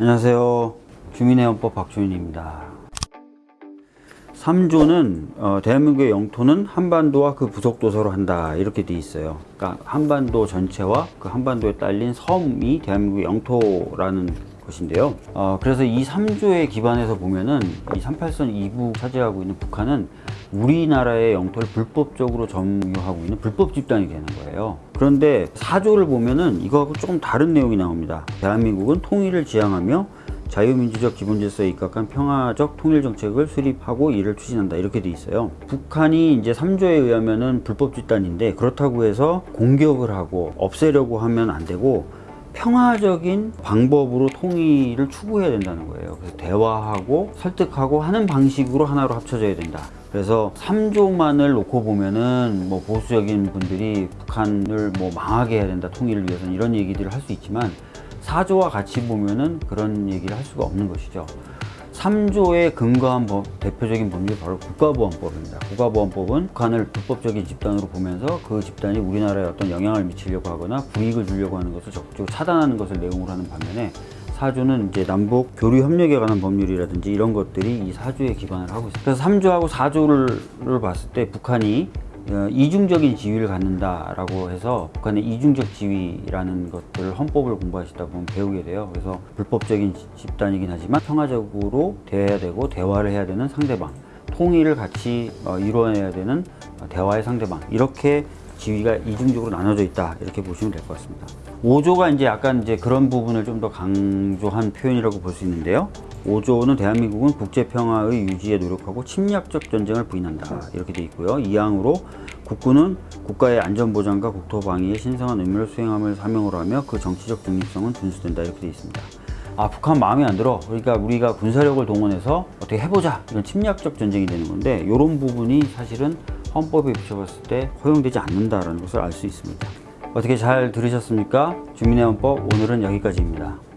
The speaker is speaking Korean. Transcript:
안녕하세요. 주민의 헌법 박주인입니다. 3조는 어, 대한민국의 영토는 한반도와 그 부속도서로 한다 이렇게 돼 있어요. 그러니까 한반도 전체와 그 한반도에 딸린 섬이 대한민국의 영토라는 것인데요. 어, 그래서 이 3조에 기반해서 보면은 이 38선 2부 차지하고 있는 북한은 우리나라의 영토를 불법적으로 점유하고 있는 불법 집단이 되는 거예요. 그런데 4조를 보면은 이거하고 조금 다른 내용이 나옵니다. 대한민국은 통일을 지향하며 자유민주적 기본질서에 입각한 평화적 통일 정책을 수립하고 이를 추진한다 이렇게 돼 있어요. 북한이 이제 3조에 의하면은 불법 집단인데 그렇다고 해서 공격을 하고 없애려고 하면 안 되고 평화적인 방법으로 통일을 추구해야 된다는 거예요. 그래서 대화하고 설득하고 하는 방식으로 하나로 합쳐져야 된다. 그래서 3조만을 놓고 보면은 뭐 보수적인 분들이 북한을 뭐 망하게 해야 된다. 통일을 위해서는 이런 얘기들을 할 수 있지만 4조와 같이 보면은 그런 얘기를 할 수가 없는 것이죠. 3조에 근거한 법, 대표적인 법률이 바로 국가보안법입니다. 국가보안법은 북한을 불법적인 집단으로 보면서 그 집단이 우리나라에 어떤 영향을 미치려고 하거나 불이익을 주려고 하는 것을 적극적으로 차단하는 것을 내용으로 하는 반면에 4조는 이제 남북 교류 협력에 관한 법률이라든지 이런 것들이 이 4조에 기반을 하고 있습니다. 그래서 3조하고 4조를 봤을 때 북한이 어, 이중적인 지위를 갖는다라고 해서 북한의 이중적 지위라는 것들을 헌법을 공부하시다 보면 배우게 돼요. 그래서 불법적인 지- 집단이긴 하지만 평화적으로 대해야 되고 대화를 해야 되는 상대방, 통일을 같이 어, 이루어내야 되는 어, 대화의 상대방 이렇게 지위가 이중적으로 나눠져 있다 이렇게 보시면 될 것 같습니다. 5조가 이제 약간 이제 그런 부분을 좀 더 강조한 표현이라고 볼 수 있는데요. 5조는 대한민국은 국제 평화의 유지에 노력하고 침략적 전쟁을 부인한다. 이렇게 돼 있고요. 2항으로 국군은 국가의 안전 보장과 국토 방위에 신성한 의무를 수행함을 사명으로 하며 그 정치적 중립성은 준수된다. 이렇게 돼 있습니다. 아 북한 마음에 안 들어. 그러니까 우리가 군사력을 동원해서 어떻게 해보자. 이런 침략적 전쟁이 되는 건데 이런 부분이 사실은 헌법에 비춰봤을 때 허용되지 않는다라는 것을 알 수 있습니다. 어떻게 잘 들으셨습니까? 주민의 헌법 오늘은 여기까지입니다